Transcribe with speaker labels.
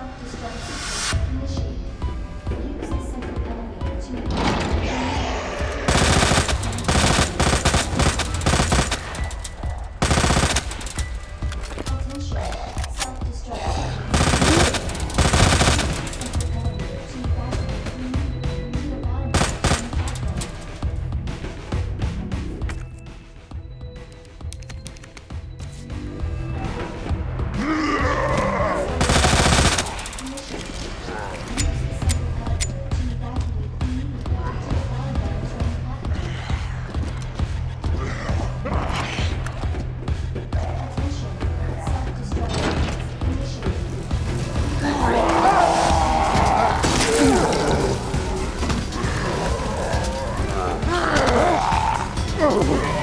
Speaker 1: self-destruct. Initiate over.